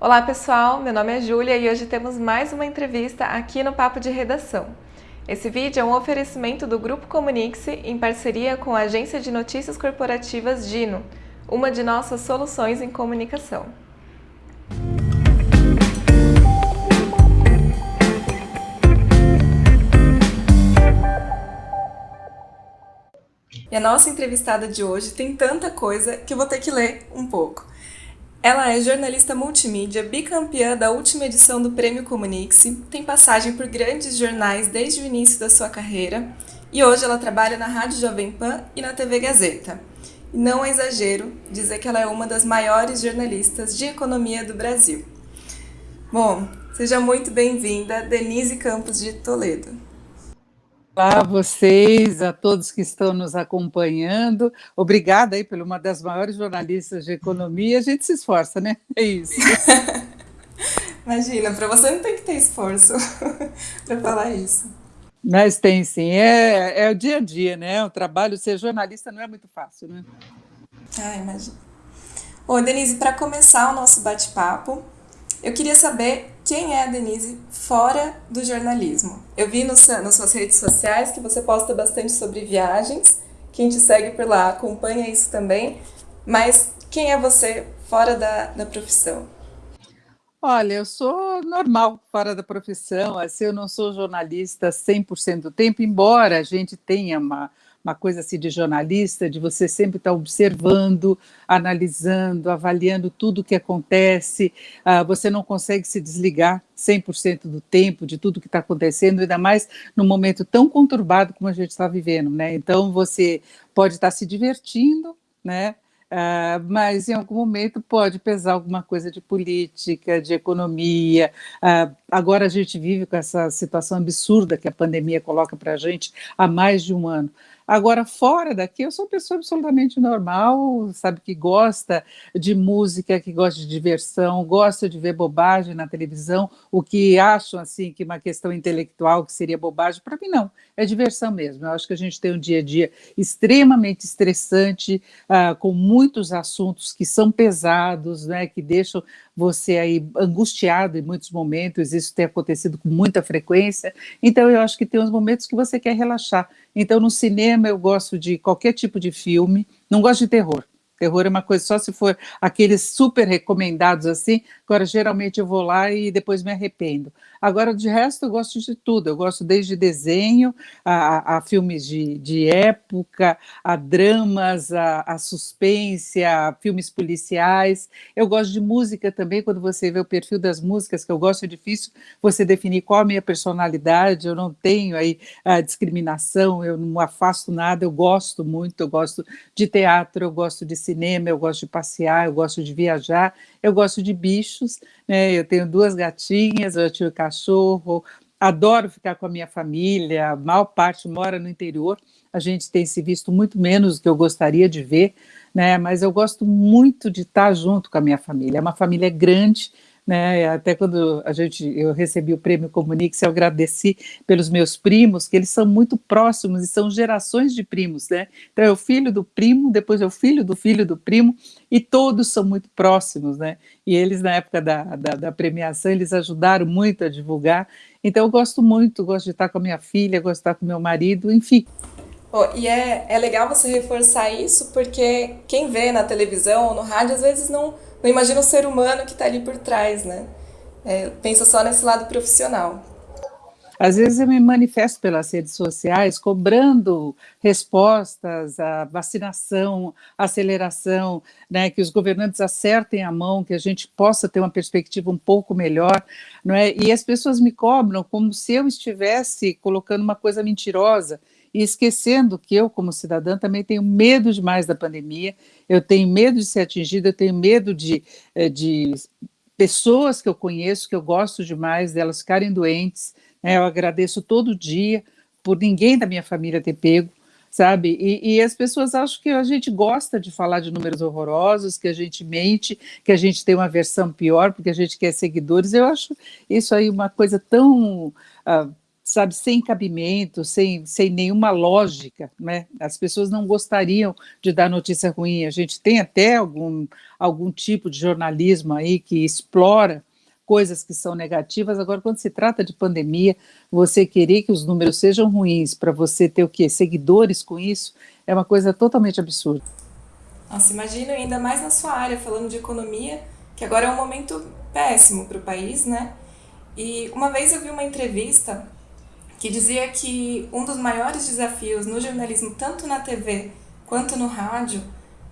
Olá pessoal, meu nome é Júlia e hoje temos mais uma entrevista aqui no Papo de Redação. Esse vídeo é um oferecimento do Grupo Comunique-se em parceria com a agência de notícias corporativas Dino, uma de nossas soluções em comunicação. E a nossa entrevistada de hoje tem tanta coisa que vou ter que ler um pouco. Ela é jornalista multimídia, bicampeã da última edição do Prêmio Comunique-se, tem passagem por grandes jornais desde o início da sua carreira e hoje ela trabalha na Rádio Jovem Pan e na TV Gazeta. E não é exagero dizer que ela é uma das maiores jornalistas de economia do Brasil. Bom, seja muito bem-vinda, Denise Campos de Toledo. Olá a vocês, a todos que estão nos acompanhando. Obrigada aí por uma das maiores jornalistas de economia. A gente se esforça, né? É isso. Imagina, para você não tem que ter esforço para falar isso. Mas tem sim, é, é o dia a dia, né? O trabalho, ser jornalista não é muito fácil, né? Ah, imagina. Ô, Denise, para começar o nosso bate-papo, eu queria saber quem é a Denise fora do jornalismo. Eu vi no, nas suas redes sociais que você posta bastante sobre viagens. Quem te segue por lá acompanha isso também. Mas quem é você fora da, da profissão? Olha, eu sou normal fora da profissão, assim, eu não sou jornalista 100% do tempo, embora a gente tenha uma, uma coisa assim de jornalista, de você sempre estar observando, analisando, avaliando tudo o que acontece, uh, você não consegue se desligar 100% do tempo de tudo que está acontecendo, ainda mais num momento tão conturbado como a gente está vivendo, né? Então você pode estar se divertindo, né? Uh, mas em algum momento pode pesar alguma coisa de política, de economia. Uh, agora a gente vive com essa situação absurda que a pandemia coloca para a gente há mais de um ano. Agora, fora daqui, eu sou uma pessoa absolutamente normal, sabe, que gosta de música, que gosta de diversão, gosta de ver bobagem na televisão, o que acham, assim, que uma questão intelectual que seria bobagem, para mim não, é diversão mesmo. Eu acho que a gente tem um dia a dia extremamente estressante, uh, com muitos assuntos que são pesados, né, que deixam você aí angustiado em muitos momentos, isso tem acontecido com muita frequência, então eu acho que tem uns momentos que você quer relaxar. Então no cinema eu gosto de qualquer tipo de filme, não gosto de terror, Terror é uma coisa só se for aqueles super recomendados assim, agora geralmente eu vou lá e depois me arrependo. Agora, de resto, eu gosto de tudo, eu gosto desde desenho, a, a filmes de, de época, a dramas, a, a suspense, a filmes policiais, eu gosto de música também, quando você vê o perfil das músicas, que eu gosto, é difícil você definir qual a minha personalidade, eu não tenho aí a discriminação, eu não afasto nada, eu gosto muito, eu gosto de teatro, eu gosto de cinema, eu gosto de passear, eu gosto de viajar, eu gosto de bichos, né? eu tenho duas gatinhas, eu tive cachorro, adoro ficar com a minha família, a maior parte mora no interior, a gente tem se visto muito menos do que eu gostaria de ver, né? mas eu gosto muito de estar junto com a minha família, é uma família grande, né? Até quando a gente, eu recebi o prêmio Comunique, eu agradeci pelos meus primos, que eles são muito próximos e são gerações de primos, né? Então é o filho do primo, depois é o filho do filho do primo, e todos são muito próximos, né? E eles, na época da, da, da premiação, eles ajudaram muito a divulgar. Então eu gosto muito, gosto de estar com a minha filha, gosto de estar com meu marido, enfim. Oh, e é, é legal você reforçar isso, porque quem vê na televisão ou no rádio, às vezes não não imagina o ser humano que está ali por trás, né? É, pensa só nesse lado profissional. Às vezes eu me manifesto pelas redes sociais cobrando respostas à vacinação, aceleração, né, que os governantes acertem a mão, que a gente possa ter uma perspectiva um pouco melhor, não é? E as pessoas me cobram como se eu estivesse colocando uma coisa mentirosa e esquecendo que eu, como cidadã, também tenho medo demais da pandemia, eu tenho medo de ser atingida, eu tenho medo de, eh, de pessoas que eu conheço, que eu gosto demais, delas ficarem doentes, né? eu agradeço todo dia por ninguém da minha família ter pego, sabe? E, e, as pessoas acham que a gente gosta de falar de números horrorosos, que a gente mente, que a gente tem uma versão pior porque a gente quer seguidores. Eu acho isso aí uma coisa tão uh, sabe, sem cabimento, sem, sem nenhuma lógica, né? As pessoas não gostariam de dar notícia ruim. A gente tem até algum, algum tipo de jornalismo aí que explora coisas que são negativas. Agora, quando se trata de pandemia, você querer que os números sejam ruins para você ter o quê? Seguidores com isso, é uma coisa totalmente absurda. Nossa, imagina ainda mais na sua área, falando de economia, que agora é um momento péssimo para o país, né? E uma vez eu vi uma entrevista que dizia que um dos maiores desafios no jornalismo, tanto na TV quanto no rádio,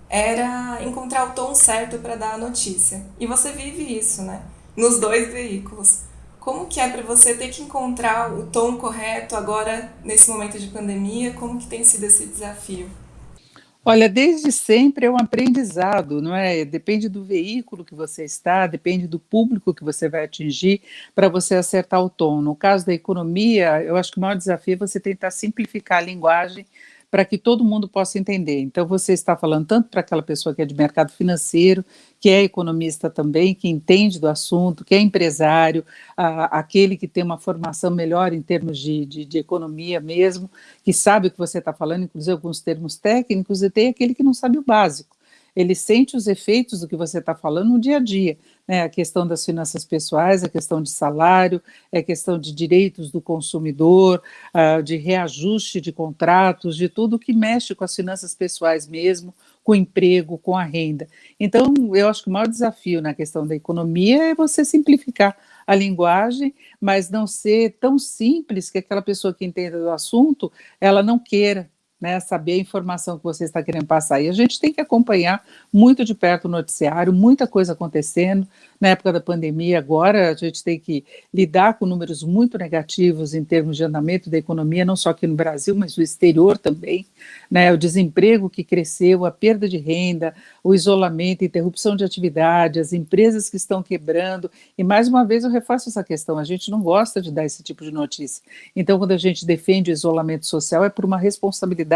era encontrar o tom certo para dar a notícia. E você vive isso, né? Nos dois veículos. Como que é para você ter que encontrar o tom correto agora nesse momento de pandemia? Como que tem sido esse desafio? Olha, desde sempre é um aprendizado, não é? Depende do veículo que você está, depende do público que você vai atingir para você acertar o tom. No caso da economia, eu acho que o maior desafio é você tentar simplificar a linguagem para que todo mundo possa entender. Então, você está falando tanto para aquela pessoa que é de mercado financeiro, que é economista também, que entende do assunto, que é empresário, a, aquele que tem uma formação melhor em termos de, de, de economia mesmo, que sabe o que você está falando, inclusive alguns termos técnicos, e tem aquele que não sabe o básico ele sente os efeitos do que você está falando no dia a dia, né? a questão das finanças pessoais, a questão de salário, a questão de direitos do consumidor, uh, de reajuste de contratos, de tudo que mexe com as finanças pessoais mesmo, com o emprego, com a renda. Então, eu acho que o maior desafio na questão da economia é você simplificar a linguagem, mas não ser tão simples que aquela pessoa que entenda do assunto, ela não queira né, saber a informação que você está querendo passar. E a gente tem que acompanhar muito de perto o noticiário, muita coisa acontecendo. Na época da pandemia, agora, a gente tem que lidar com números muito negativos em termos de andamento da economia, não só aqui no Brasil, mas no exterior também. Né, o desemprego que cresceu, a perda de renda, o isolamento, interrupção de atividade, as empresas que estão quebrando. E, mais uma vez, eu reforço essa questão: a gente não gosta de dar esse tipo de notícia. Então, quando a gente defende o isolamento social, é por uma responsabilidade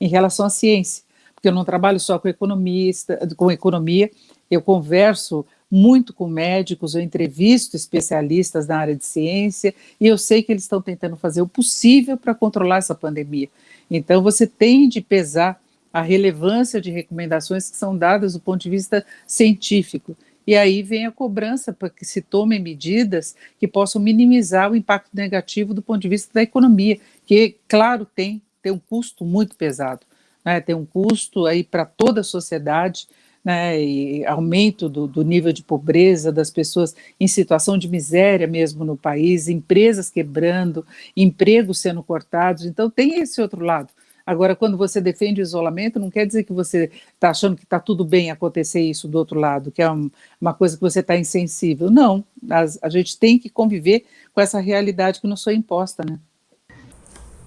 em relação à ciência, porque eu não trabalho só com economista, com economia, eu converso muito com médicos, eu entrevisto especialistas na área de ciência e eu sei que eles estão tentando fazer o possível para controlar essa pandemia. Então, você tem de pesar a relevância de recomendações que são dadas do ponto de vista científico. E aí vem a cobrança para que se tomem medidas que possam minimizar o impacto negativo do ponto de vista da economia, que, claro, tem tem um custo muito pesado, né? tem um custo aí para toda a sociedade, né, e aumento do, do, nível de pobreza das pessoas em situação de miséria mesmo no país, empresas quebrando, empregos sendo cortados, então tem esse outro lado. Agora, quando você defende o isolamento, não quer dizer que você está achando que está tudo bem acontecer isso do outro lado, que é um, uma coisa que você está insensível. Não, a, a gente tem que conviver com essa realidade que nos foi imposta, né?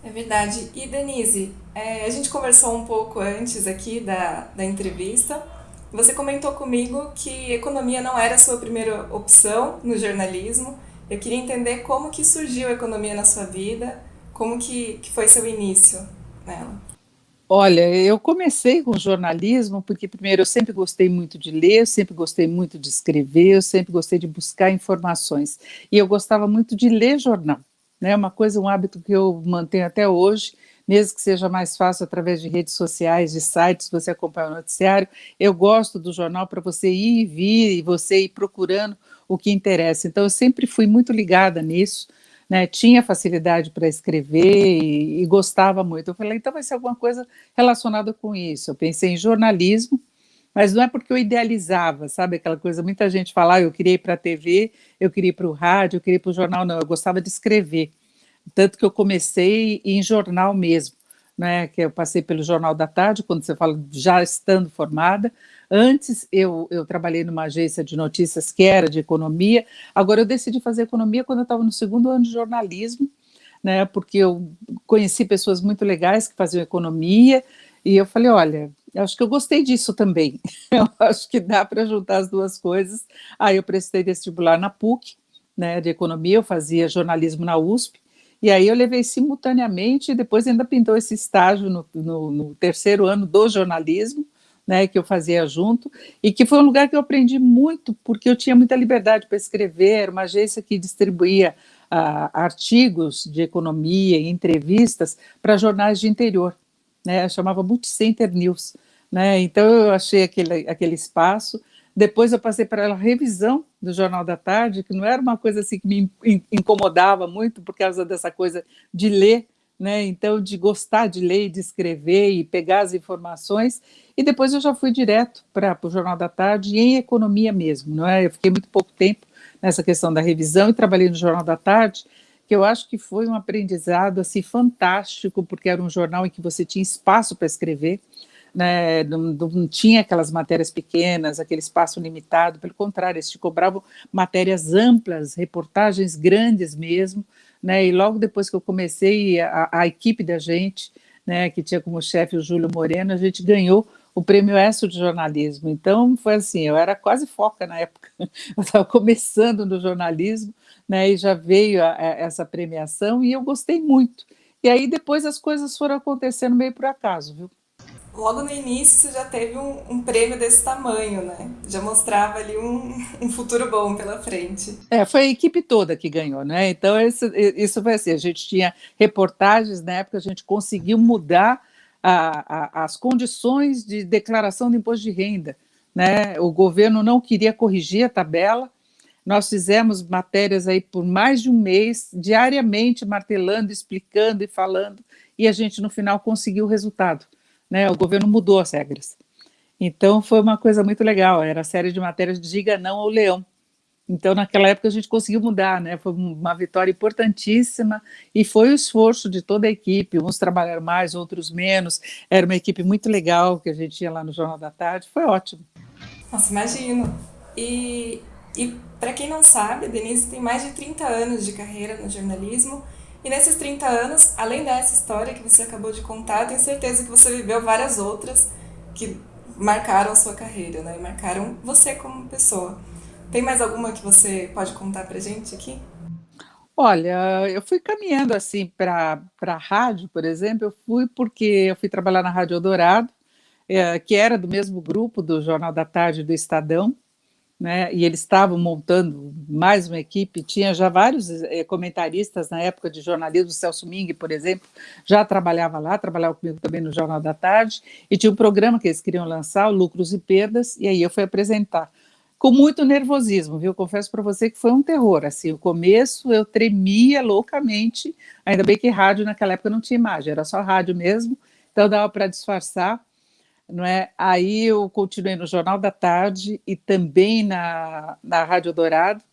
É verdade. E Denise, é, a gente conversou um pouco antes aqui da, da entrevista. Você comentou comigo que economia não era a sua primeira opção no jornalismo. Eu queria entender como que surgiu a economia na sua vida, como que, que foi seu início nela. Olha, eu comecei com jornalismo porque, primeiro, eu sempre gostei muito de ler, eu sempre gostei muito de escrever, eu sempre gostei de buscar informações. E eu gostava muito de ler jornal né? Uma coisa, um hábito que eu mantenho até hoje, mesmo que seja mais fácil através de redes sociais, de sites, você acompanha o noticiário. Eu gosto do jornal para você ir e vir e você ir procurando o que interessa. Então, eu sempre fui muito ligada nisso. Né, tinha facilidade para escrever e, e, gostava muito. Eu falei, então vai ser alguma coisa relacionada com isso. Eu pensei em jornalismo, mas não é porque eu idealizava, sabe, aquela coisa, muita gente fala, ah, eu queria ir para a TV, eu queria ir para o rádio, eu queria ir para o jornal, não, eu gostava de escrever, tanto que eu comecei em jornal mesmo, né, que eu passei pelo Jornal da Tarde, quando você fala já estando formada, antes eu, eu trabalhei numa agência de notícias que era de economia, agora eu decidi fazer economia quando eu estava no segundo ano de jornalismo, né, porque eu conheci pessoas muito legais que faziam economia, e eu falei, olha, eu acho que eu gostei disso também. Eu acho que dá para juntar as duas coisas. Aí eu prestei vestibular na PUC, né, de economia, eu fazia jornalismo na USP, e aí eu levei simultaneamente, e depois ainda pintou esse estágio no, no, no terceiro ano do jornalismo, né, que eu fazia junto, e que foi um lugar que eu aprendi muito, porque eu tinha muita liberdade para escrever, uma agência que distribuía artigos de economia e entrevistas para jornais de interior, né? chamava Multicenter News. Né? Então eu achei aquele, aquele espaço. Depois eu passei para a revisão do Jornal da Tarde, que não era uma coisa assim que me incomodava muito por causa dessa coisa de ler, né? Então de gostar de ler, de escrever e pegar as informações. E depois eu já fui direto para o Jornal da Tarde em economia mesmo, não é? Eu fiquei muito pouco tempo nessa questão da revisão e trabalhei no Jornal da Tarde, que eu acho que foi um aprendizado assim fantástico, porque era um jornal em que você tinha espaço para escrever, né, não, não, tinha aquelas matérias pequenas, aquele espaço limitado, pelo contrário, eles te cobravam matérias amplas, reportagens grandes mesmo, né, e logo depois que eu comecei, a, a equipe da gente, né, que tinha como chefe o Júlio Moreno, a gente ganhou o prêmio ESSO de jornalismo. Então, foi assim, eu era quase foca na época, eu estava começando no jornalismo, né, e já veio a, a, essa premiação, e eu gostei muito. E aí depois as coisas foram acontecendo meio por acaso, viu? Logo no início você já teve um, um prêmio desse tamanho, né? Já mostrava ali um, um, futuro bom pela frente. É, foi a equipe toda que ganhou, né? Então isso, isso foi assim, a gente tinha reportagens, na época a gente conseguiu mudar a, a, as condições de declaração de imposto de renda. Né? O governo não queria corrigir a tabela, nós fizemos matérias aí por mais de um mês, diariamente martelando, explicando e falando, e a gente no final conseguiu o resultado. Né? O governo mudou as regras. Então foi uma coisa muito legal, era a série de matérias Diga Não ao Leão, então, naquela época, a gente conseguiu mudar, né? Foi uma vitória importantíssima e foi o esforço de toda a equipe. Uns trabalharam mais, outros menos. Era uma equipe muito legal que a gente tinha lá no Jornal da Tarde. Foi ótimo. Nossa, imagino. E, e para quem não sabe, a Denise tem mais de 30 anos de carreira no jornalismo. E nesses 30 anos, além dessa história que você acabou de contar, tenho certeza que você viveu várias outras que marcaram sua carreira, né? E marcaram você como pessoa. Tem mais alguma que você pode contar para gente aqui? Olha, eu fui caminhando assim para a rádio, por exemplo, eu fui porque eu fui trabalhar na Rádio Eldorado, é, que era do mesmo grupo do Jornal da Tarde do Estadão, né, e eles estavam montando mais uma equipe, tinha já vários é, comentaristas na época de jornalismo, Celso Ming, por exemplo, já trabalhava lá, trabalhava comigo também no Jornal da Tarde, e tinha um programa que eles queriam lançar, Lucros e Perdas, e aí eu fui apresentar com muito nervosismo, viu? Confesso para você que foi um terror. Assim, o começo eu tremia loucamente. Ainda bem que rádio naquela época não tinha imagem, era só rádio mesmo, então dava para disfarçar. Não é? Aí eu continuei no Jornal da Tarde e também na, na Rádio Dourado.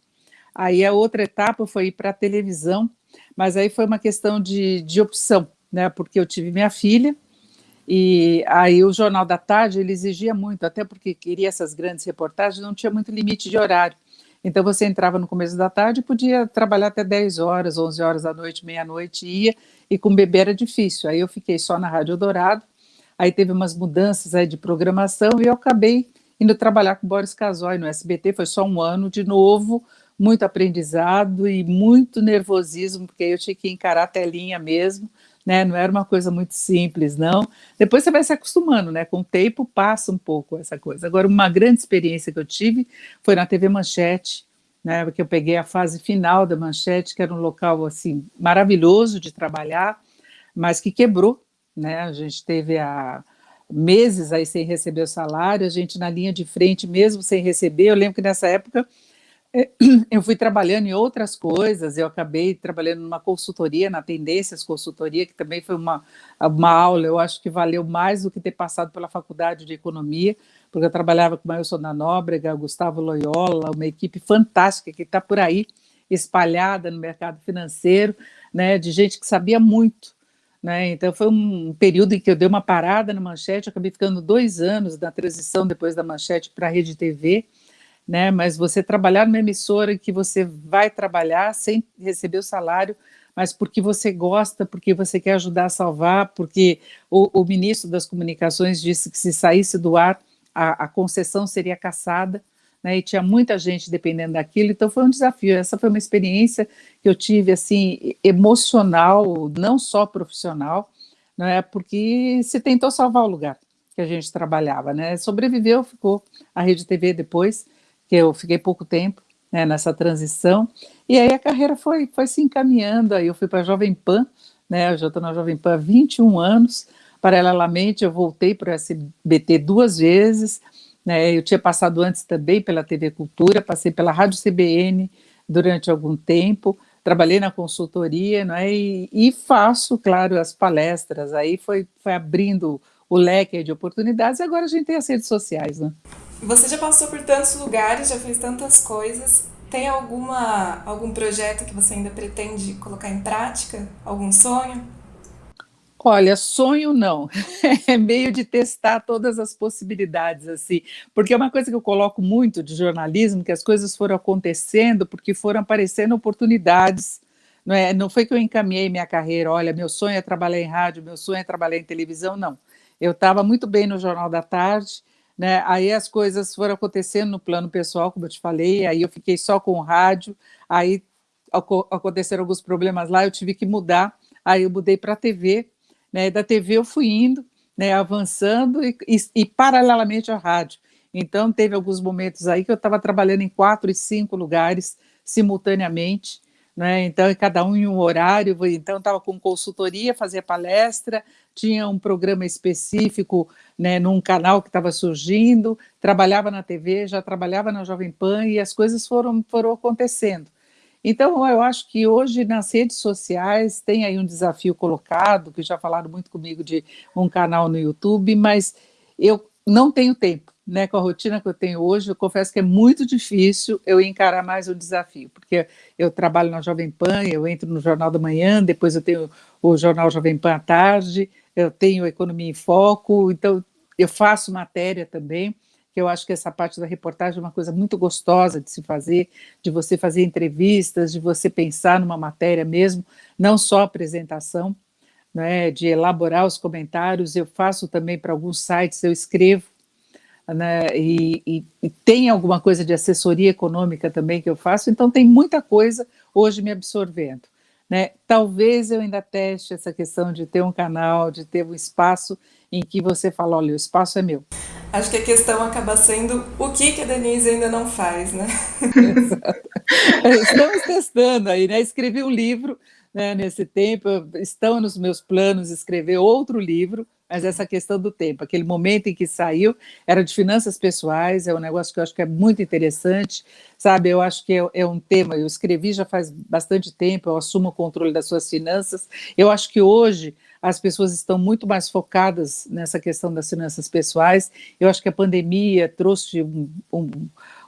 Aí a outra etapa foi ir para a televisão, mas aí foi uma questão de, de opção, né? Porque eu tive minha filha, e aí o Jornal da Tarde ele exigia muito, até porque queria essas grandes reportagens, não tinha muito limite de horário. Então você entrava no começo da tarde e podia trabalhar até 10 horas, 11 horas da noite, meia-noite, ia, e com bebê era difícil. Aí eu fiquei só na Rádio Dourado, aí teve umas mudanças aí de programação e eu acabei indo trabalhar com Boris Casoy no SBT, foi só um ano de novo, muito aprendizado e muito nervosismo, porque eu tinha que encarar a telinha mesmo, né? Não era uma coisa muito simples, não. Depois você vai se acostumando, né? Com o tempo passa um pouco essa coisa. Agora, uma grande experiência que eu tive foi na TV Manchete, né? Porque eu peguei a fase final da Manchete, que era um local assim maravilhoso de trabalhar, mas que quebrou, né? A gente teve a meses aí sem receber o salário, a gente na linha de frente mesmo sem receber. Eu lembro que nessa época é, eu fui trabalhando em outras coisas, eu acabei trabalhando numa consultoria, na Tendências Consultoria, que também foi uma, uma aula, eu acho que valeu mais do que ter passado pela Faculdade de Economia, porque eu trabalhava com o Mailson da Nóbrega, Gustavo Loyola, uma equipe fantástica que está por aí, espalhada no mercado financeiro, né, de gente que sabia muito. Né? Então, foi um período em que eu dei uma parada na Manchete, acabei ficando dois anos na transição depois da Manchete para a Rede TV, né? Mas você trabalhar numa emissora que você vai trabalhar sem receber o salário, mas porque você gosta, porque você quer ajudar a salvar, porque o, o ministro das Comunicações disse que se saísse do ar, a, a concessão seria caçada, né? E tinha muita gente dependendo daquilo, então foi um desafio. Essa foi uma experiência que eu tive assim emocional, não só profissional, não é? Porque se tentou salvar o lugar que a gente trabalhava, né? Sobreviveu, ficou a Rede TV depois, que eu fiquei pouco tempo, né, nessa transição. E aí a carreira foi, foi se encaminhando, aí eu fui para a Jovem Pan, né, eu já estou na Jovem Pan há 21 anos, paralelamente eu voltei para o SBT duas vezes, né, eu tinha passado antes também pela TV Cultura, passei pela Rádio CBN durante algum tempo, trabalhei na consultoria, né, e, e faço, claro, as palestras, aí foi, foi abrindo o leque de oportunidades, e agora a gente tem as redes sociais, né. Você já passou por tantos lugares, já fez tantas coisas, tem alguma, algum projeto que você ainda pretende colocar em prática? Algum sonho? Olha, sonho não, é meio de testar todas as possibilidades, assim, porque é uma coisa que eu coloco muito de jornalismo, que as coisas foram acontecendo porque foram aparecendo oportunidades, não, é, não foi que eu encaminhei minha carreira, olha, meu sonho é trabalhar em rádio, meu sonho é trabalhar em televisão, não. Eu estava muito bem no Jornal da Tarde, né? Aí as coisas foram acontecendo no plano pessoal, como eu te falei, aí eu fiquei só com o rádio, aí aconteceram alguns problemas lá, eu tive que mudar, aí eu mudei para a TV, né? Da TV eu fui indo, né? avançando e, e, e paralelamente ao rádio. Então teve alguns momentos aí que eu estava trabalhando em quatro e cinco lugares simultaneamente, né? Então, cada um em um horário, então estava com consultoria, fazia palestra, tinha um programa específico né, num canal que estava surgindo, trabalhava na TV, já trabalhava na Jovem Pan e as coisas foram, foram acontecendo. Então, eu acho que hoje nas redes sociais tem aí um desafio colocado, que já falaram muito comigo de um canal no YouTube, mas eu não tenho tempo né, com a rotina que eu tenho hoje, eu confesso que é muito difícil eu encarar mais o desafio, porque eu trabalho na Jovem Pan, eu entro no Jornal da Manhã, depois eu tenho o Jornal Jovem Pan à tarde, eu tenho Economia em Foco, então eu faço matéria também, que eu acho que essa parte da reportagem é uma coisa muito gostosa de se fazer, de você fazer entrevistas, de você pensar numa matéria mesmo, não só apresentação, né, de elaborar os comentários, eu faço também para alguns sites, eu escrevo, né, e, e, e, tem alguma coisa de assessoria econômica também que eu faço, então tem muita coisa hoje me absorvendo. Né? Talvez eu ainda teste essa questão de ter um canal, de ter um espaço em que você fala, olha, o espaço é meu. Acho que a questão acaba sendo o que, que a Denise ainda não faz, né? Estamos testando aí, né? Escrevi um livro né, nesse tempo, estão nos meus planos escrever outro livro, mas essa questão do tempo, aquele momento em que saiu, era de finanças pessoais, é um negócio que eu acho que é muito interessante, sabe, eu acho que é, é, um tema, eu escrevi já faz bastante tempo, eu assumo o controle das suas finanças, eu acho que hoje as pessoas estão muito mais focadas nessa questão das finanças pessoais, eu acho que a pandemia trouxe um, um,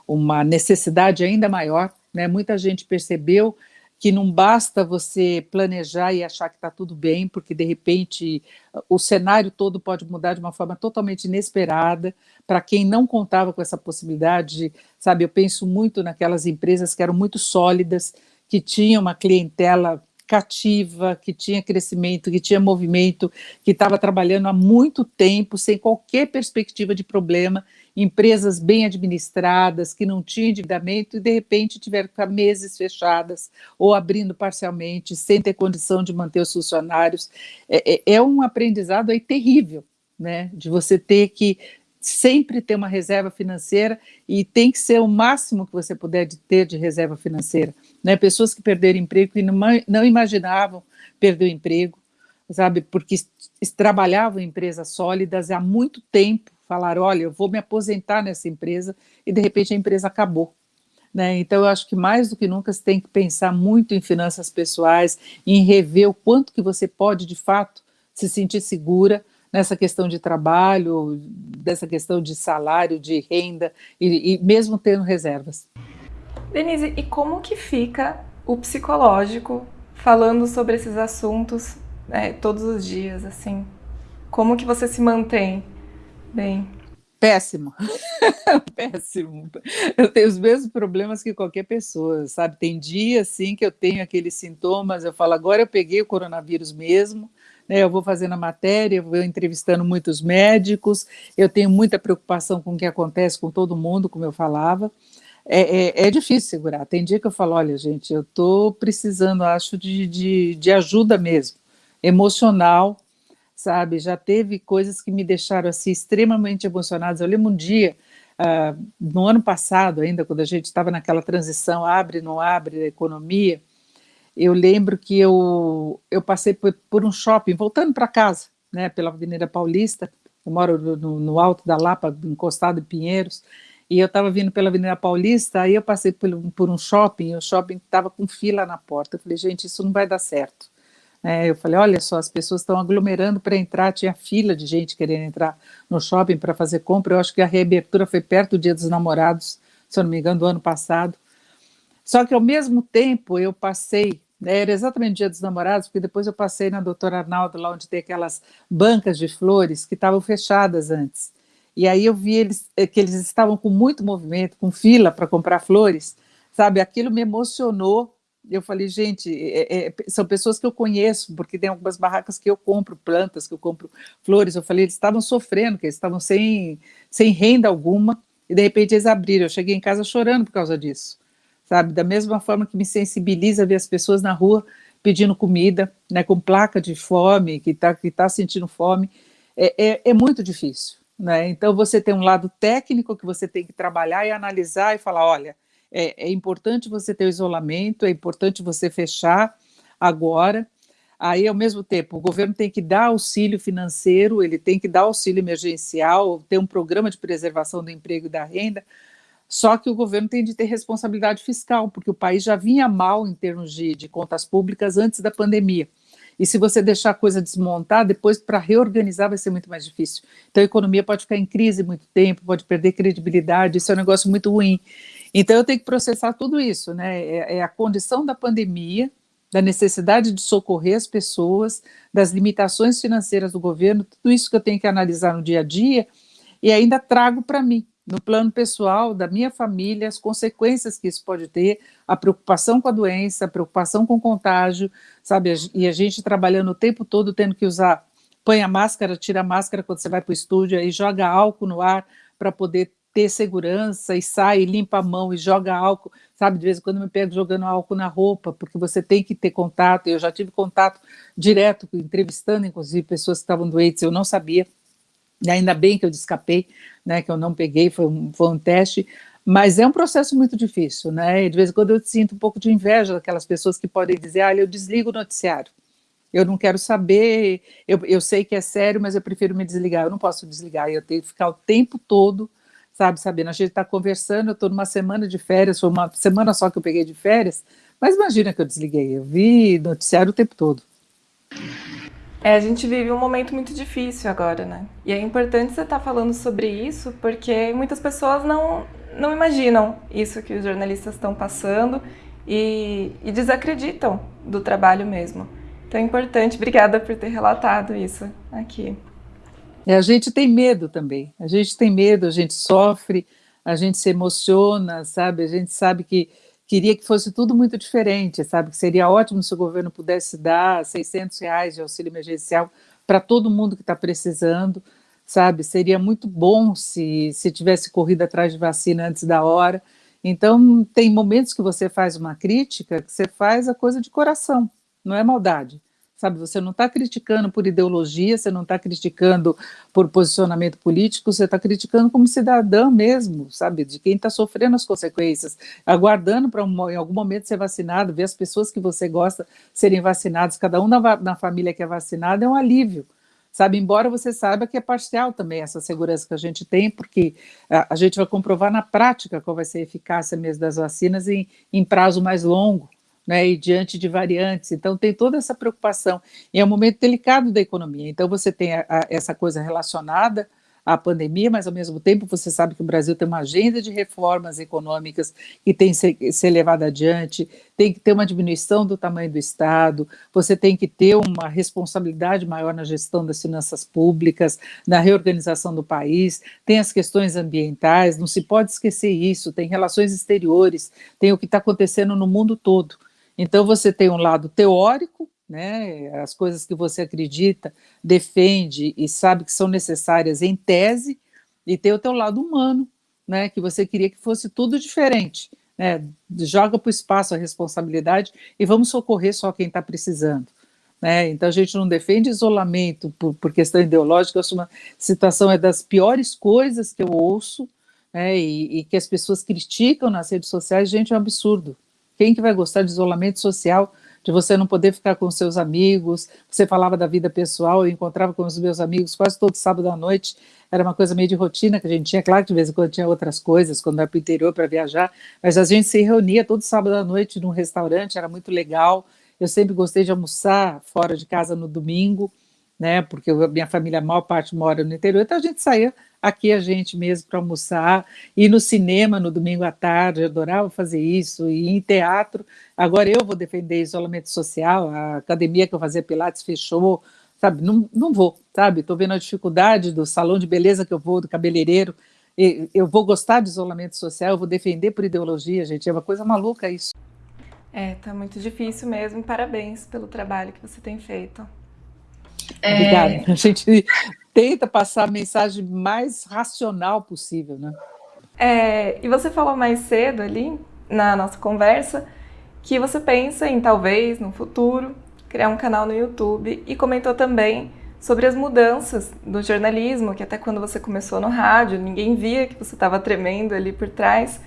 uma necessidade ainda maior, né, muita gente percebeu que não basta você planejar e achar que está tudo bem, porque de repente o cenário todo pode mudar de uma forma totalmente inesperada. Para quem não contava com essa possibilidade, sabe, eu penso muito naquelas empresas que eram muito sólidas, que tinham uma clientela cativa, que tinha crescimento, que tinha movimento, que estava trabalhando há muito tempo, sem qualquer perspectiva de problema, empresas bem administradas, que não tinham endividamento e de repente tiveram que ficar meses fechadas ou abrindo parcialmente, sem ter condição de manter os funcionários. É, é, é um aprendizado aí terrível, né? de você ter que sempre ter uma reserva financeira e tem que ser o máximo que você puder de ter de reserva financeira. Né? Pessoas que perderam emprego e não, não imaginavam perder o emprego, sabe, porque trabalhavam em empresas sólidas há muito tempo, falaram, olha, eu vou me aposentar nessa empresa, e de repente a empresa acabou. Né? Então, eu acho que mais do que nunca você tem que pensar muito em finanças pessoais, em rever o quanto que você pode, de fato, se sentir segura nessa questão de trabalho, dessa questão de salário, de renda, e, e mesmo tendo reservas. Denise, e como que fica o psicológico falando sobre esses assuntos né, todos os dias, assim? Como que você se mantém bem? Péssimo, péssimo. Eu tenho os mesmos problemas que qualquer pessoa, sabe? Tem dias, assim, que eu tenho aqueles sintomas, eu falo, agora eu peguei o coronavírus mesmo, né, eu vou fazendo a matéria, eu vou entrevistando muitos médicos, eu tenho muita preocupação com o que acontece com todo mundo, como eu falava, é, é, é, difícil segurar. Tem dia que eu falo, olha, gente, eu estou precisando, acho, de, de, de, ajuda mesmo, emocional, sabe? Já teve coisas que me deixaram assim extremamente emocionadas. Eu lembro um dia, uh, no ano passado ainda, quando a gente estava naquela transição abre, não abre da economia, eu lembro que eu, eu passei por, por um shopping, voltando para casa, né, pela Avenida Paulista, eu moro no, no, alto da Lapa, encostado em Pinheiros, e eu estava vindo pela Avenida Paulista, aí eu passei por, por um shopping, e o shopping estava com fila na porta, eu falei, gente, isso não vai dar certo. É, eu falei, olha só, as pessoas estão aglomerando para entrar, tinha fila de gente querendo entrar no shopping para fazer compra, eu acho que a reabertura foi perto do Dia dos Namorados, se eu não me engano, do ano passado. Só que ao mesmo tempo eu passei, era exatamente o Dia dos Namorados, porque depois eu passei na Doutora Arnaldo, lá onde tem aquelas bancas de flores que estavam fechadas antes. E aí eu vi eles, eh, que eles estavam com muito movimento, com fila para comprar flores, sabe? Aquilo me emocionou eu falei, gente, é, é, são pessoas que eu conheço, porque tem algumas barracas que eu compro plantas, que eu compro flores. Eu falei, eles estavam sofrendo, que eles estavam sem, sem renda alguma, e de repente eles abriram. Eu cheguei em casa chorando por causa disso, sabe? Da mesma forma que me sensibiliza ver as pessoas na rua pedindo comida, né, com placa de fome, que está que tá sentindo fome, é, é, é muito difícil. Né? Então, você tem um lado técnico que você tem que trabalhar e analisar e falar, olha, é, é importante você ter o isolamento, é importante você fechar agora. Aí, ao mesmo tempo, o governo tem que dar auxílio financeiro, ele tem que dar auxílio emergencial, ter um programa de preservação do emprego e da renda, só que o governo tem de ter responsabilidade fiscal, porque o país já vinha mal em termos de, de contas públicas antes da pandemia. E se você deixar a coisa desmontar, depois para reorganizar vai ser muito mais difícil. Então a economia pode ficar em crise muito tempo, pode perder credibilidade, isso é um negócio muito ruim. Então eu tenho que processar tudo isso, né? É, é a condição da pandemia, da necessidade de socorrer as pessoas, das limitações financeiras do governo, tudo isso que eu tenho que analisar no dia a dia e ainda trago para mim, no plano pessoal, da minha família, as consequências que isso pode ter, a preocupação com a doença, a preocupação com o contágio, sabe? E a gente trabalhando o tempo todo tendo que usar, põe a máscara, tira a máscara quando você vai para o estúdio e joga álcool no ar para poder ter segurança e sai, limpa a mão e joga álcool, sabe? De vez em quando me pego jogando álcool na roupa, porque você tem que ter contato. Eu já tive contato direto, entrevistando, inclusive, pessoas que estavam doentes, eu não sabia. E ainda bem que eu escapei, né, que eu não peguei, foi um, foi um teste, mas é um processo muito difícil, né? De vez em quando eu sinto um pouco de inveja daquelas pessoas que podem dizer, ah, eu desligo o noticiário. Eu não quero saber, eu, eu sei que é sério, mas eu prefiro me desligar. Eu não posso desligar, eu tenho que ficar o tempo todo sabe, Sabina? A gente está conversando, eu estou numa semana de férias, foi uma semana só que eu peguei de férias, mas imagina que eu desliguei, eu vi noticiário o tempo todo. É, a gente vive um momento muito difícil agora, né? E é importante você estar tá falando sobre isso, porque muitas pessoas não, não imaginam isso que os jornalistas estão passando e, e desacreditam do trabalho mesmo. Então é importante, obrigada por ter relatado isso aqui. É, a gente tem medo também, a gente tem medo, a gente sofre, a gente se emociona, sabe? A gente sabe que queria que fosse tudo muito diferente, sabe? Que seria ótimo se o governo pudesse dar 600 reais de auxílio emergencial para todo mundo que está precisando, sabe? Seria muito bom se, se tivesse corrido atrás de vacina antes da hora. Então, tem momentos que você faz uma crítica, que você faz a coisa de coração, não é maldade sabe? Você não está criticando por ideologia, você não está criticando por posicionamento político, você está criticando como cidadã mesmo, sabe? De quem está sofrendo as consequências, aguardando para um, em algum momento ser vacinado, ver as pessoas que você gosta serem vacinadas, cada um na, na família que é vacinado é um alívio sabe? Embora você saiba que é parcial também essa segurança que a gente tem, porque a, a gente vai comprovar na prática qual vai ser a eficácia mesmo das vacinas em, em prazo mais longo, né, e diante de variantes. Então, tem toda essa preocupação. E é um momento delicado da economia. Então, você tem a, a, essa coisa relacionada à pandemia, mas, ao mesmo tempo, você sabe que o Brasil tem uma agenda de reformas econômicas que tem que ser, ser levada adiante, tem que ter uma diminuição do tamanho do Estado, você tem que ter uma responsabilidade maior na gestão das finanças públicas, na reorganização do país, tem as questões ambientais, não se pode esquecer isso, tem relações exteriores, tem o que está acontecendo no mundo todo. Então, você tem um lado teórico, né, as coisas que você acredita, defende e sabe que são necessárias em tese, e tem o teu lado humano, né, que você queria que fosse tudo diferente. Né, joga para o espaço a responsabilidade e vamos socorrer só quem está precisando. Né? Então a gente não defende isolamento por, por questão ideológica, acho uma situação é das piores coisas que eu ouço, né, e, e, que as pessoas criticam nas redes sociais, gente, é um absurdo. Quem que vai gostar de isolamento social, de você não poder ficar com seus amigos, você falava da vida pessoal, eu encontrava com os meus amigos quase todo sábado à noite, era uma coisa meio de rotina que a gente tinha, claro que de vez em quando tinha outras coisas, quando ia para o interior para viajar, mas a gente se reunia todo sábado à noite num restaurante, era muito legal, eu sempre gostei de almoçar fora de casa no domingo, né, porque a minha família, a maior parte mora no interior, então a gente saía aqui a gente mesmo para almoçar, ir no cinema no domingo à tarde, eu adorava fazer isso, e em teatro, agora eu vou defender isolamento social, a academia que eu fazia Pilates fechou, sabe, não, não vou, sabe, estou vendo a dificuldade do salão de beleza que eu vou, do cabeleireiro, eu vou gostar de isolamento social, eu vou defender por ideologia, gente, é uma coisa maluca isso. É, tá muito difícil mesmo, parabéns pelo trabalho que você tem feito. É... Obrigada. A gente tenta passar a mensagem mais racional possível, né? É, e você falou mais cedo ali, na nossa conversa, que você pensa em talvez, no futuro, criar um canal no YouTube e comentou também sobre as mudanças do jornalismo, que até quando você começou no rádio, ninguém via que você estava tremendo ali por trás.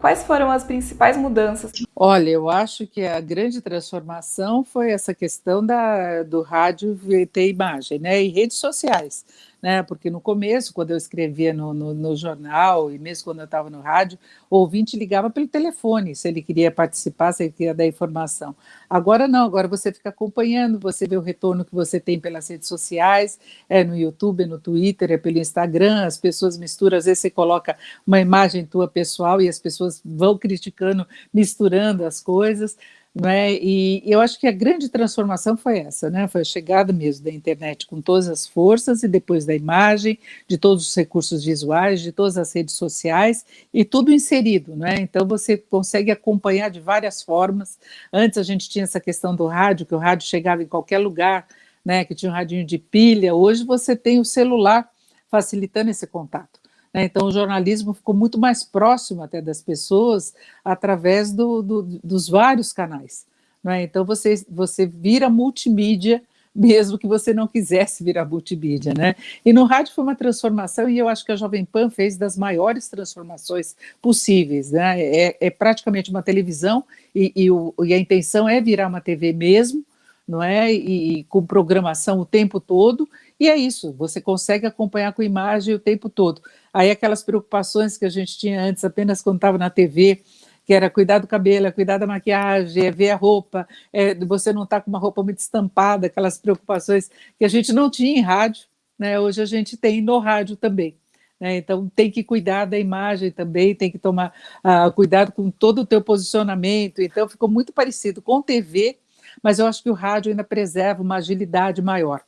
Quais foram as principais mudanças? Olha, eu acho que a grande transformação foi essa questão da, do rádio ter imagem, né? E redes sociais né? Porque no começo, quando eu escrevia no, no, no jornal e mesmo quando eu estava no rádio, o ouvinte ligava pelo telefone se ele queria participar, se ele queria dar informação. Agora não, agora você fica acompanhando, você vê o retorno que você tem pelas redes sociais, é no YouTube, é no Twitter, é pelo Instagram, as pessoas misturam, às vezes você coloca uma imagem tua pessoal e as pessoas vão criticando, misturando as coisas. Né? E eu acho que a grande transformação foi essa, né? foi a chegada mesmo da internet com todas as forças e depois da imagem, de todos os recursos visuais, de todas as redes sociais e tudo inserido. Né? Então você consegue acompanhar de várias formas. Antes a gente tinha essa questão do rádio, que o rádio chegava em qualquer lugar, né? que tinha um radinho de pilha. Hoje você tem o celular facilitando esse contato. Né? Então, o jornalismo ficou muito mais próximo até das pessoas através do, do, dos vários canais. Né? Então, você, você vira multimídia, mesmo que você não quisesse virar multimídia. Né? E no rádio foi uma transformação, e eu acho que a Jovem Pan fez das maiores transformações possíveis. Né? É, é praticamente uma televisão, e, e, o, e a intenção é virar uma TV mesmo, não é? E, e, com programação o tempo todo, e é isso, você consegue acompanhar com imagem o tempo todo. Aí aquelas preocupações que a gente tinha antes apenas quando estava na TV, que era cuidar do cabelo, cuidar da maquiagem, é ver a roupa, é você não estar tá com uma roupa muito estampada, aquelas preocupações que a gente não tinha em rádio, né? hoje a gente tem no rádio também. Né? Então tem que cuidar da imagem também, tem que tomar uh, cuidado com todo o teu posicionamento, então ficou muito parecido com TV, mas eu acho que o rádio ainda preserva uma agilidade maior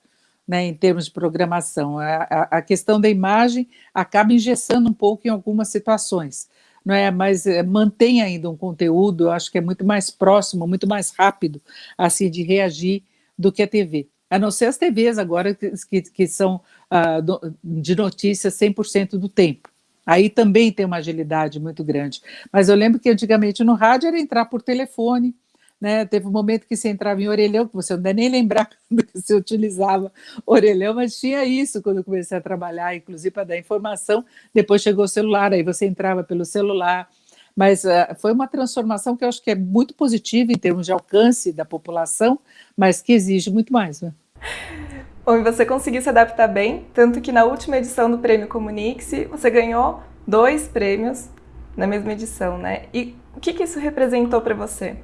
né, em termos de programação. A, a, questão da imagem acaba engessando um pouco em algumas situações, não é? mas é, mantém ainda um conteúdo, eu acho que é muito mais próximo, muito mais rápido assim de reagir do que a TV. A não ser as TVs agora que, que, que são ah, do, de notícias 100% do tempo. Aí também tem uma agilidade muito grande. Mas eu lembro que antigamente no rádio era entrar por telefone, né? Teve um momento que você entrava em orelhão, que você não deve nem lembrar quando você utilizava orelhão, mas tinha isso quando eu comecei a trabalhar, inclusive para dar informação. Depois chegou o celular, aí você entrava pelo celular. Mas uh, foi uma transformação que eu acho que é muito positiva em termos de alcance da população, mas que exige muito mais. Né? Bom, e você conseguiu se adaptar bem, tanto que na última edição do Prêmio Comunique-se, você ganhou dois prêmios na mesma edição, né? E o que, que isso representou para você?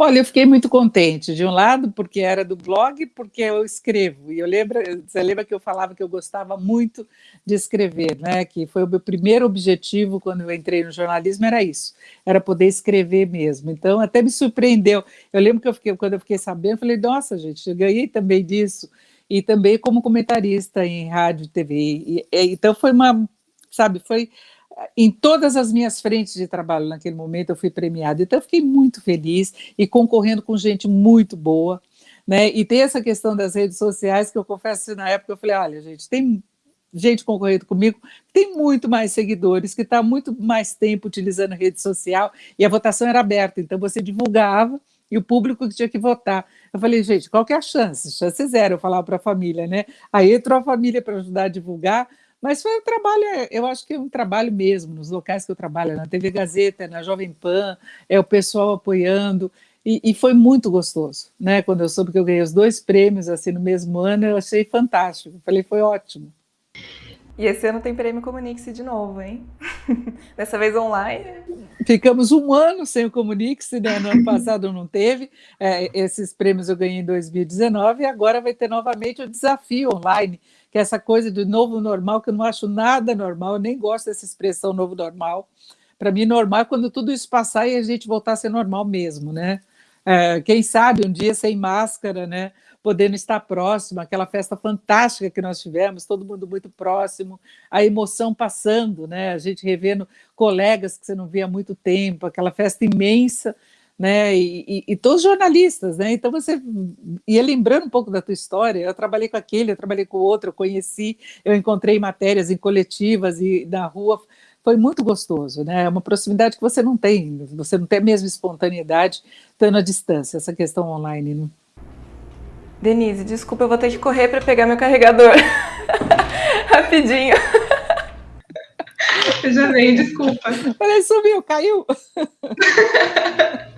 Olha, eu fiquei muito contente, de um lado, porque era do blog, porque eu escrevo. E eu lembro, você lembra que eu falava que eu gostava muito de escrever, né? Que foi o meu primeiro objetivo quando eu entrei no jornalismo, era isso, era poder escrever mesmo. Então, até me surpreendeu. Eu lembro que eu fiquei, quando eu fiquei sabendo, eu falei, nossa, gente, eu ganhei também disso. E também como comentarista em rádio e TV. E, então, foi uma, sabe, foi em todas as minhas frentes de trabalho naquele momento eu fui premiada, então eu fiquei muito feliz e concorrendo com gente muito boa, né? E tem essa questão das redes sociais que eu confesso que na época eu falei, olha gente, tem gente concorrendo comigo, tem muito mais seguidores, que está muito mais tempo utilizando rede social, e a votação era aberta, então você divulgava e o público tinha que votar. Eu falei, gente, qual que é a chance? Chance zero, eu falava para a família, né? Aí entrou a família para ajudar a divulgar, Mas foi um trabalho, eu acho que é um trabalho mesmo, nos locais que eu trabalho, na TV Gazeta, na Jovem Pan, é o pessoal apoiando, e, e, foi muito gostoso, né? Quando eu soube que eu ganhei os dois prêmios assim no mesmo ano, eu achei fantástico. Falei, foi ótimo. E esse ano tem prêmio Comunique-se de novo, hein? Dessa vez online. Ficamos um ano sem o Comunique-se, né? No ano passado não teve. É, esses prêmios eu ganhei em 2019 e agora vai ter novamente o desafio online, que é essa coisa do novo normal, que eu não acho nada normal, eu nem gosto dessa expressão novo normal. Para mim, normal é quando tudo isso passar e a gente voltar a ser normal mesmo, né? É, quem sabe um dia sem máscara, né? podendo estar próximo, aquela festa fantástica que nós tivemos, todo mundo muito próximo, a emoção passando, né? A gente revendo colegas que você não via há muito tempo, aquela festa imensa, né? E, e, e, todos jornalistas, né? Então você ia lembrando um pouco da tua história. Eu trabalhei com aquele, eu trabalhei com o outro, eu conheci, eu encontrei matérias em coletivas e na rua. Foi muito gostoso, né? É uma proximidade que você não tem, você não tem a mesma espontaneidade estando à distância, essa questão online. Né? Denise, desculpa, eu vou ter que correr para pegar meu carregador. Rapidinho. Eu já vem, desculpa. Peraí, sumiu, caiu.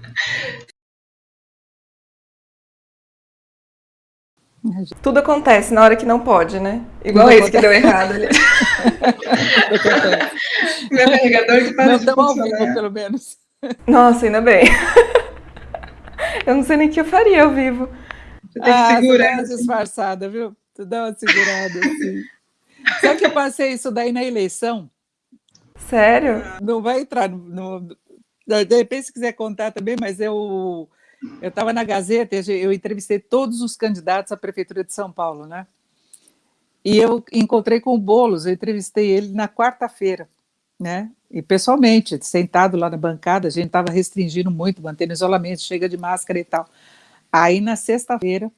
Tudo acontece na hora que não pode, né? Igual Tudo esse acontece. que deu errado ali. Meu carregador que parou de ao vivo, pelo menos. Nossa, ainda bem. Eu não sei nem o que eu faria ao vivo. Você tem ah, que segurar. Você uma disfarçada, viu? Tu dá uma segurada, assim. Sabe que eu passei isso daí na eleição? Sério? Não vai entrar no, no... De repente, se quiser contar também, mas eu estava na Gazeta, eu entrevistei todos os candidatos à Prefeitura de São Paulo, né? E eu encontrei com o Boulos, eu entrevistei ele na quarta-feira, né? E pessoalmente, sentado lá na bancada, a gente estava restringindo muito, mantendo isolamento, chega de máscara e tal. Aí na sexta-feira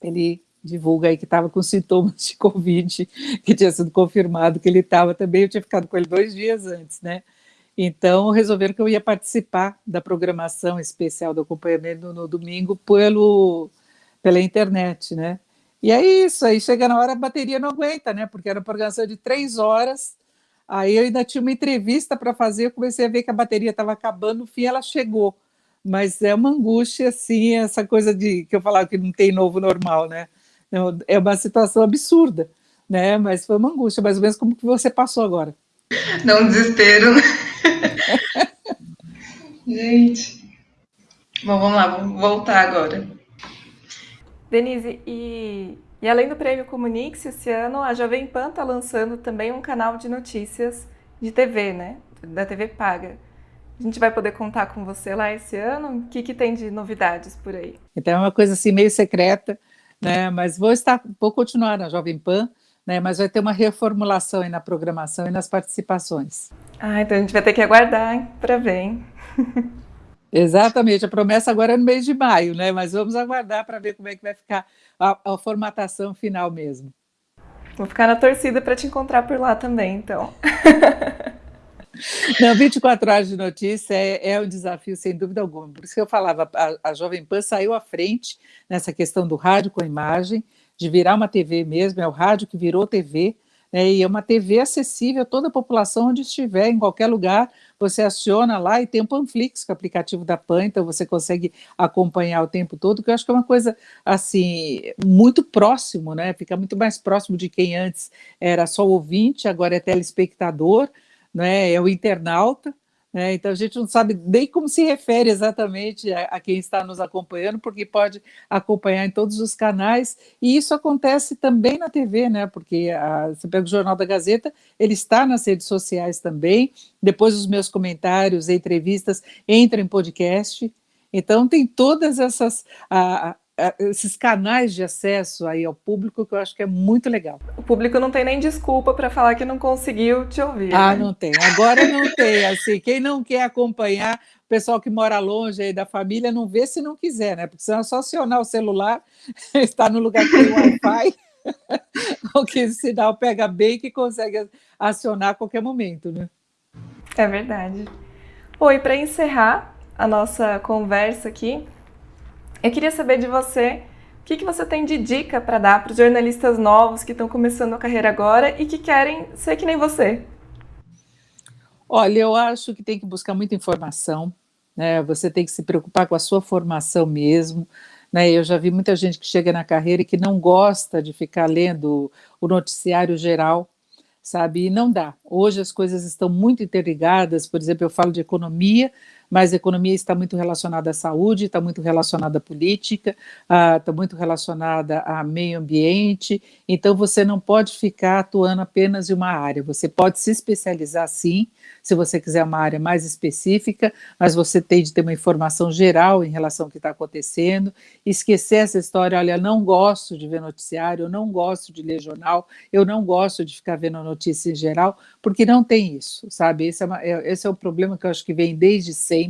ele divulga aí que estava com sintomas de Covid, que tinha sido confirmado que ele estava também, eu tinha ficado com ele dois dias antes, né? Então resolveram que eu ia participar da programação especial do acompanhamento no, domingo pelo, pela internet, né? E é isso, aí chega na hora a bateria não aguenta, né? Porque era uma programação de três horas, aí eu ainda tinha uma entrevista para fazer, eu comecei a ver que a bateria estava acabando, no fim ela chegou mas é uma angústia, assim, essa coisa de que eu falava que não tem novo normal, né? É uma situação absurda, né? Mas foi uma angústia, mais ou menos como que você passou agora. Dá um desespero. Gente. Bom, vamos lá, vamos voltar agora. Denise, e, e além do prêmio Comunix, esse ano a Jovem Pan está lançando também um canal de notícias de TV, né? Da TV paga. A gente vai poder contar com você lá esse ano? O que, que tem de novidades por aí? Então é uma coisa assim meio secreta, né? Mas vou estar, vou continuar na Jovem Pan, né? Mas vai ter uma reformulação aí na programação e nas participações. Ah, então a gente vai ter que aguardar para ver. Hein? Exatamente, a promessa agora é no mês de maio, né? Mas vamos aguardar para ver como é que vai ficar a, a formatação final mesmo. Vou ficar na torcida para te encontrar por lá também, então. Não, 24 horas de notícia é, é, um desafio, sem dúvida alguma. Por isso que eu falava, a, a Jovem Pan saiu à frente nessa questão do rádio com imagem, de virar uma TV mesmo, é o rádio que virou TV, né, e é uma TV acessível a toda a população onde estiver, em qualquer lugar, você aciona lá e tem o Panflix, que é o aplicativo da PAN, então você consegue acompanhar o tempo todo, que eu acho que é uma coisa, assim, muito próximo, né, fica muito mais próximo de quem antes era só ouvinte, agora é telespectador, né, é o internauta, né, então a gente não sabe nem como se refere exatamente a, a, quem está nos acompanhando, porque pode acompanhar em todos os canais, e isso acontece também na TV, né, porque a, você pega o Jornal da Gazeta, ele está nas redes sociais também, depois os meus comentários, entrevistas entram em podcast, então tem todas essas... A, esses canais de acesso aí ao público que eu acho que é muito legal. O público não tem nem desculpa para falar que não conseguiu te ouvir. Ah, né? não tem. Agora não tem. Assim, quem não quer acompanhar, o pessoal que mora longe aí da família, não vê se não quiser, né? Porque senão é só acionar o celular, está no lugar que tem Wi-Fi, o que o sinal pega bem que consegue acionar a qualquer momento, né? É verdade. Oi, para encerrar a nossa conversa aqui, eu queria saber de você O que, que você tem de dica para dar para os jornalistas novos que estão começando a carreira agora e que querem ser que nem você? Olha, eu acho que tem que buscar muita informação, né? Você tem que se preocupar com a sua formação mesmo. Né? Eu já vi muita gente que chega na carreira e que não gosta de ficar lendo o noticiário geral, sabe? E não dá. Hoje as coisas estão muito interligadas, por exemplo, eu falo de economia, mas a economia está muito relacionada à saúde, está muito relacionada à política, uh, está muito relacionada a meio ambiente, então você não pode ficar atuando apenas em uma área, você pode se especializar sim, se você quiser uma área mais específica, mas você tem de ter uma informação geral em relação ao que está acontecendo, esquecer essa história, olha, não gosto de ver noticiário, eu não gosto de ler jornal, eu não gosto de ficar vendo notícia em geral, porque não tem isso, sabe? Esse é, uma, é, esse é o problema que eu acho que vem desde sempre,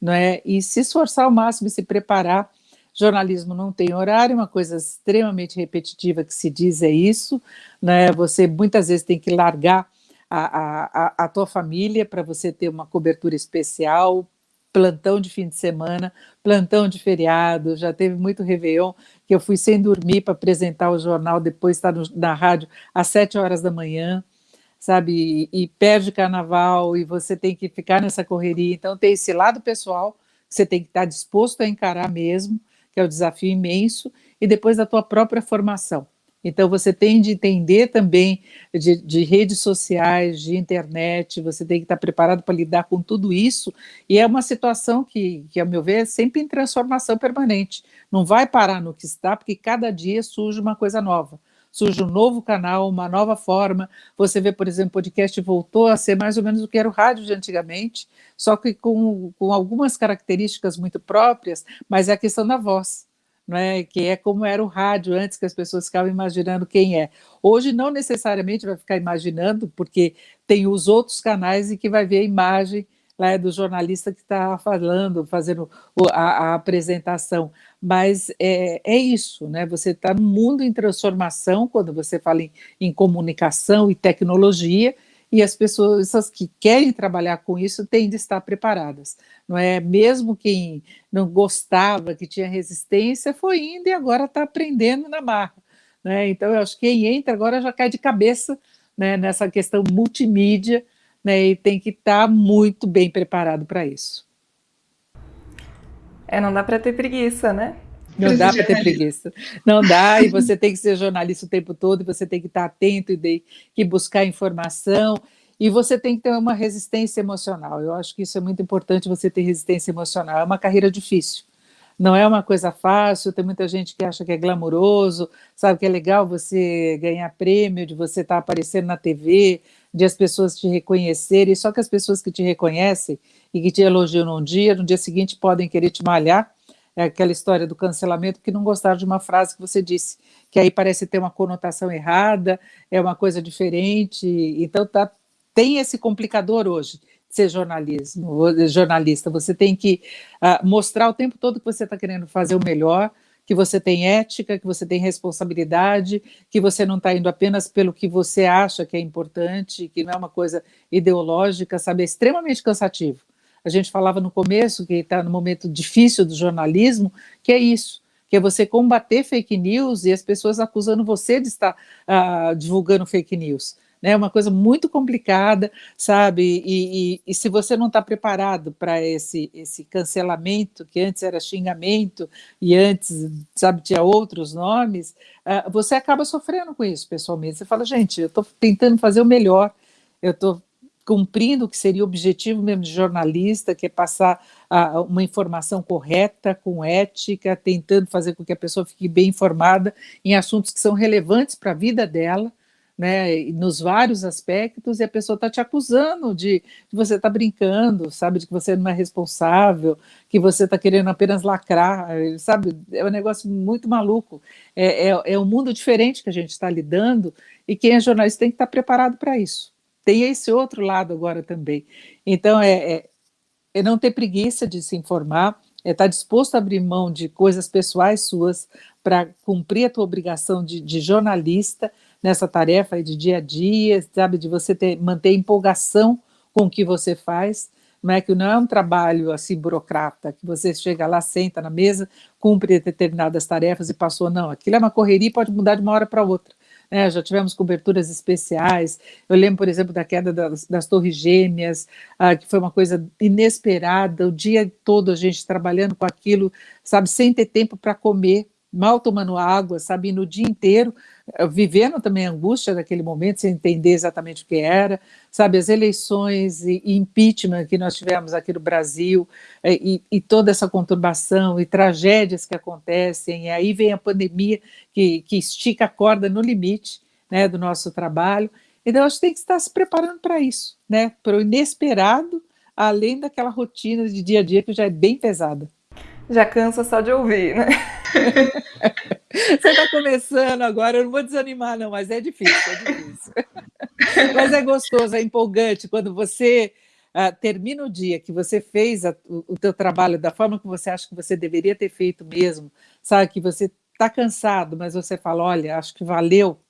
não é? E se esforçar ao máximo e se preparar. Jornalismo não tem horário, uma coisa extremamente repetitiva que se diz é isso, né? Você muitas vezes tem que largar a, a, a tua família para você ter uma cobertura especial, plantão de fim de semana, plantão de feriado, já teve muito Réveillon, que eu fui sem dormir para apresentar o jornal, depois estar tá na rádio às sete horas da manhã, sabe, e, perde carnaval, e você tem que ficar nessa correria, então tem esse lado pessoal, que você tem que estar disposto a encarar mesmo, que é o desafio imenso, e depois da tua própria formação. Então, você tem de entender também de, de, redes sociais, de internet, você tem que estar preparado para lidar com tudo isso, e é uma situação que, que, ao meu ver, é sempre em transformação permanente. Não vai parar no que está, porque cada dia surge uma coisa nova surge um novo canal, uma nova forma. Você vê, por exemplo, o podcast voltou a ser mais ou menos o que era o rádio de antigamente, só que com, com algumas características muito próprias, mas é a questão da voz. É? que é como era o rádio antes, que as pessoas ficavam imaginando quem é. Hoje não necessariamente vai ficar imaginando, porque tem os outros canais e que vai ver a imagem lá é do jornalista que está falando, fazendo a, a, apresentação, mas é, é isso, né? Você está num mundo em transformação quando você fala em, em comunicação e tecnologia, e as pessoas que querem trabalhar com isso têm de estar preparadas, não é? Mesmo quem não gostava, que tinha resistência, foi indo e agora está aprendendo na marra, né? Então eu acho que quem entra agora já cai de cabeça né, nessa questão multimídia né, e tem que estar tá muito bem preparado para isso. É, não dá para ter preguiça, né? Não dá para ter preguiça. Não dá, e você tem que ser jornalista o tempo todo, e você tem que estar atento e tem que buscar informação, e você tem que ter uma resistência emocional. Eu acho que isso é muito importante, você ter resistência emocional. É uma carreira difícil. Não é uma coisa fácil, tem muita gente que acha que é glamuroso, sabe que é legal você ganhar prêmio, de você estar tá aparecendo na TV, de as pessoas te reconhecerem, só que as pessoas que te reconhecem e que te elogiam num dia, no dia seguinte podem querer te malhar, é aquela história do cancelamento, que não gostaram de uma frase que você disse, que aí parece ter uma conotação errada, é uma coisa diferente, então tá, tem esse complicador hoje, ser jornalismo, jornalista, você tem que uh, mostrar o tempo todo que você está querendo fazer o melhor, que você tem ética, que você tem responsabilidade, que você não está indo apenas pelo que você acha que é importante, que não é uma coisa ideológica, sabe? É extremamente cansativo. A gente falava no começo, que está no momento difícil do jornalismo, que é isso, que é você combater fake news e as pessoas acusando você de estar uh, divulgando fake news né? É uma coisa muito complicada, sabe? E, e, e se você não está preparado para esse, esse cancelamento, que antes era xingamento e antes, sabe, tinha outros nomes, uh, você acaba sofrendo com isso pessoalmente. Você fala, gente, eu estou tentando fazer o melhor, eu estou cumprindo o que seria o objetivo mesmo de jornalista, que é passar uh, uma informação correta, com ética, tentando fazer com que a pessoa fique bem informada em assuntos que são relevantes para a vida dela, né, nos vários aspectos, e a pessoa está te acusando de que você está brincando, sabe, de que você não é responsável, que você está querendo apenas lacrar, sabe, é um negócio muito maluco, é, é, é um mundo diferente que a gente está lidando, e quem é jornalista tem que estar tá preparado para isso. Tem esse outro lado agora também. Então, é, é, é não ter preguiça de se informar, é estar tá disposto a abrir mão de coisas pessoais suas para cumprir a tua obrigação de, de jornalista, nessa tarefa de dia a dia, sabe, de você ter, manter empolgação com o que você faz, não é que não é um trabalho assim burocrata, que você chega lá, senta na mesa, cumpre determinadas tarefas e passou, não, aquilo é uma correria e pode mudar de uma hora para outra. Né, já tivemos coberturas especiais. Eu lembro, por exemplo, da queda das, das Torres Gêmeas, ah, que foi uma coisa inesperada. O dia todo a gente trabalhando com aquilo, sabe, sem ter tempo para comer, mal tomando água, sabe, no dia inteiro, vivendo também a angústia daquele momento, sem entender exatamente o que era, sabe, as eleições e, e impeachment que nós tivemos aqui no Brasil, eh, e, e, toda essa conturbação e tragédias que acontecem, e aí vem a pandemia que, que estica a corda no limite né, do nosso trabalho, então a gente tem que estar se preparando para isso, né, para o inesperado, além daquela rotina de dia a dia que já é bem pesada. Já cansa só de ouvir, né? Você está começando agora, eu não vou desanimar, não, mas é difícil, é difícil. mas é gostoso, é empolgante quando você uh, termina o dia que você fez a, o, o teu trabalho da forma que você acha que você deveria ter feito mesmo, sabe, que você está cansado, mas você fala, olha, acho que valeu,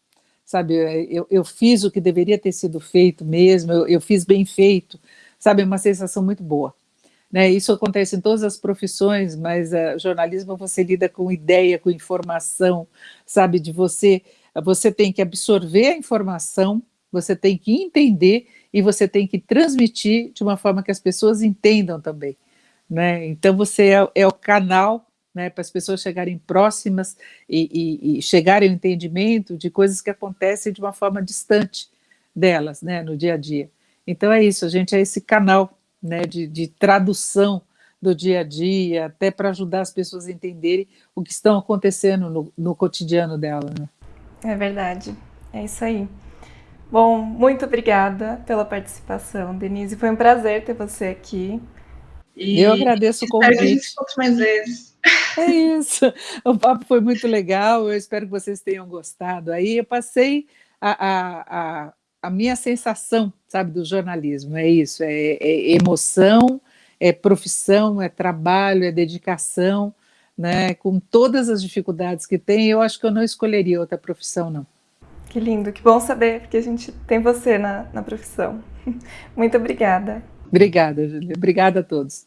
sabe, eu, eu fiz o que deveria ter sido feito mesmo, eu, eu fiz bem feito, sabe, é uma sensação muito boa. Né, isso acontece em todas as profissões, mas uh, jornalismo você lida com ideia, com informação, sabe, de você, você tem que absorver a informação, você tem que entender e você tem que transmitir de uma forma que as pessoas entendam também. Né? Então você é, é o canal né, para as pessoas chegarem próximas e, e, e chegarem ao entendimento de coisas que acontecem de uma forma distante delas, né, no dia a dia. Então é isso, a gente é esse canal né, de, de tradução do dia a dia, até para ajudar as pessoas a entenderem o que estão acontecendo no, no cotidiano dela. Né? É verdade, é isso aí. Bom, muito obrigada pela participação, Denise. Foi um prazer ter você aqui. E eu agradeço o convite. Espero que a gente mais vezes. É isso. O papo foi muito legal. Eu espero que vocês tenham gostado. Aí eu passei a, a, a a minha sensação, sabe, do jornalismo. É isso, é, é, emoção, é profissão, é trabalho, é dedicação, né? Com todas as dificuldades que tem, eu acho que eu não escolheria outra profissão, não. Que lindo, que bom saber, porque a gente tem você na, na profissão. Muito obrigada. Obrigada, Júlia. Obrigada a todos.